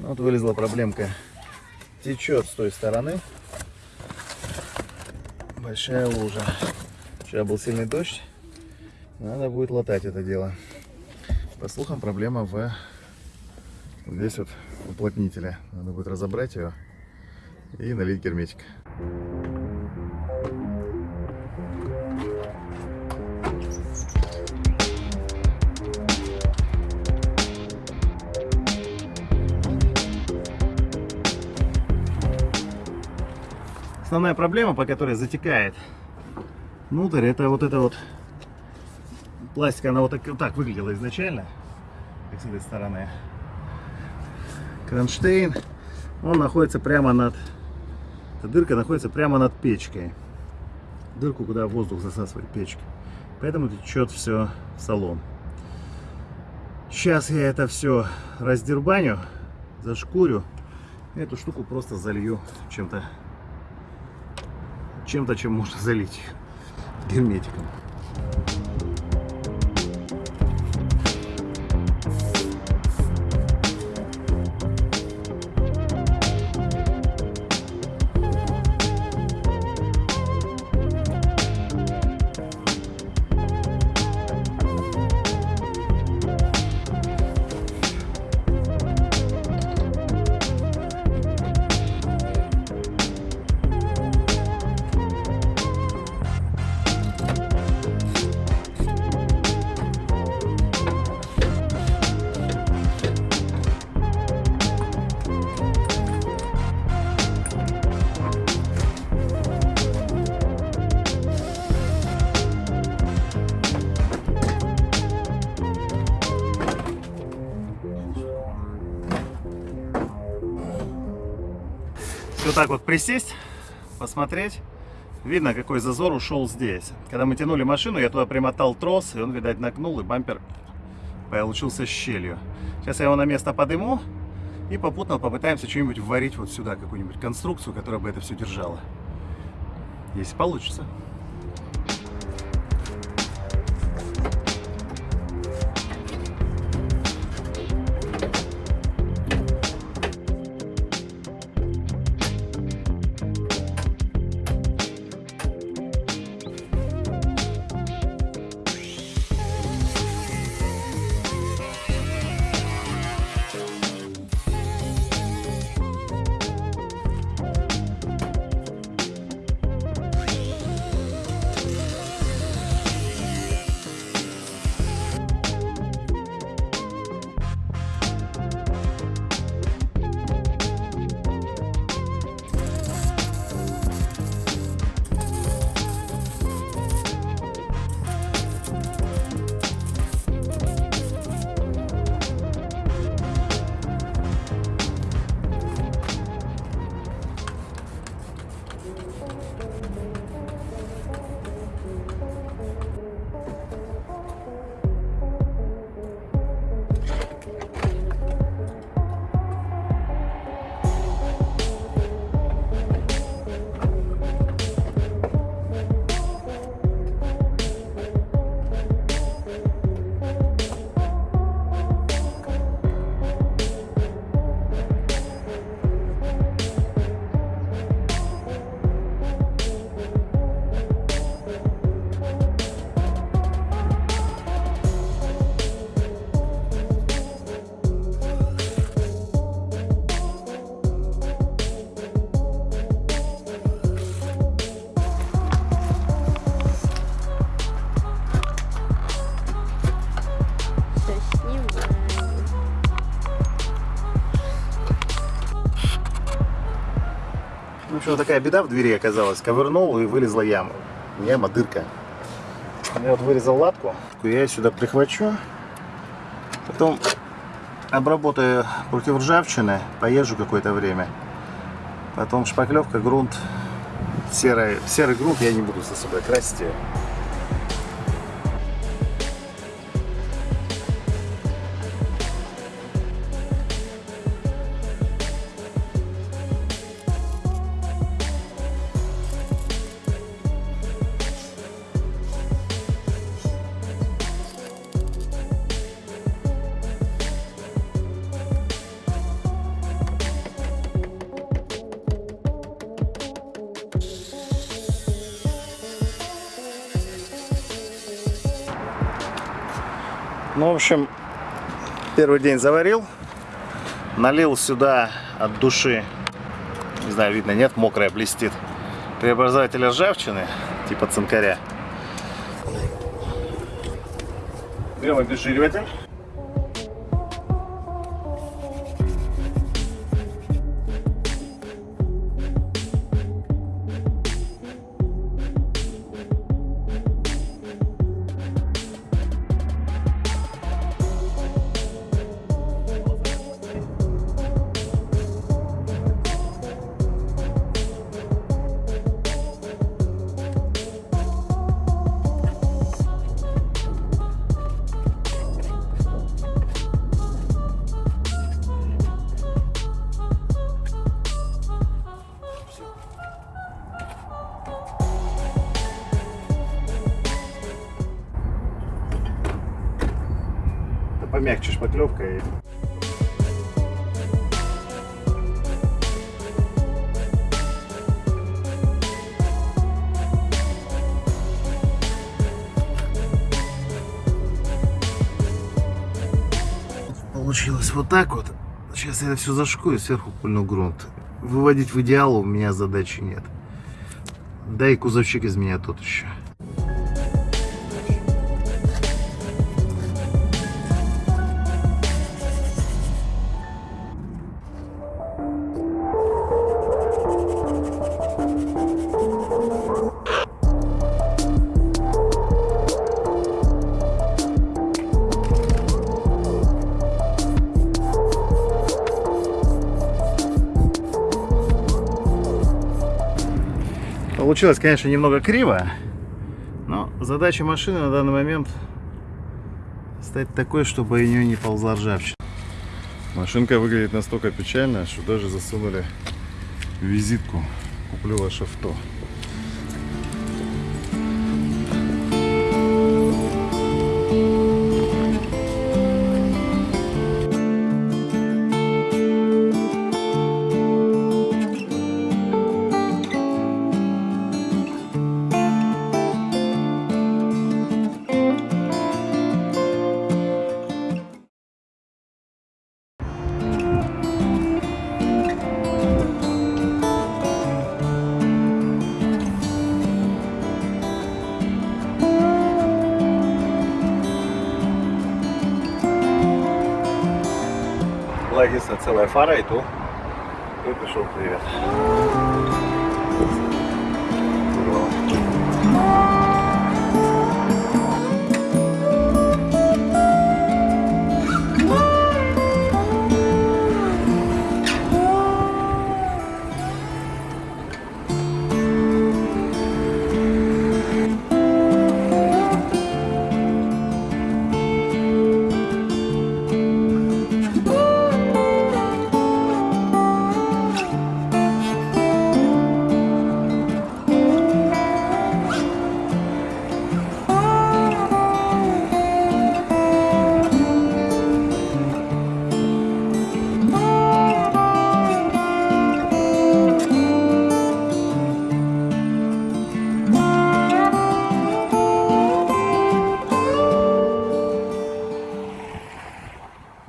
Вот вылезла проблемка. Течет с той стороны. Большая лужа. Вчера был сильный дождь. Надо будет латать это дело. По слухам, проблема в здесь вот уплотнителя. Надо будет разобрать ее и налить герметик. Основная проблема, по которой затекает внутрь, это вот это вот пластик, она вот так, вот так выглядела изначально, как с этой стороны. Кронштейн, он находится прямо над, эта дырка находится прямо над печкой. Дырку, куда воздух засасывает печки. Поэтому течет все в салон. Сейчас я это все раздербаню, зашкурю. Эту штуку просто залью чем-то, чем-то, чем можно залить герметиком. Вот так вот присесть, посмотреть. Видно, какой зазор ушел здесь. Когда мы тянули машину, я туда примотал трос, и он, видать, нагнул, и бампер получился щелью. Сейчас я его на место подыму, и попутно попытаемся что-нибудь вварить вот сюда, какую-нибудь конструкцию, которая бы это все держала. Если получится. В общем, такая беда в двери оказалась. Ковырнул и вылезла яма. Яма, дырка. Я вот вырезал латку. Я сюда прихвачу. Потом обработаю против ржавчины. Поезжу какое-то время. Потом шпаклевка, грунт. Серый, серый грунт я не буду за собой красить. Ну, в общем, первый день заварил. Налил сюда от души. Не знаю, видно, нет, мокрая блестит. Преобразователь ржавчины, типа цинкаря. Берем обезжириватель. Помягче шпаклевка Получилось вот так вот. Сейчас я это все зашку и сверху пульну грунт. Выводить в идеал у меня задачи нет. Да и кузовщик из меня тот еще. Получилось, конечно, немного криво, но задача машины на данный момент стать такой, чтобы у нее не ползла ржавчина. Машинка выглядит настолько печально, что даже засунули визитку «Куплю ваше авто». Была единственная целая фара и то и пришел привет.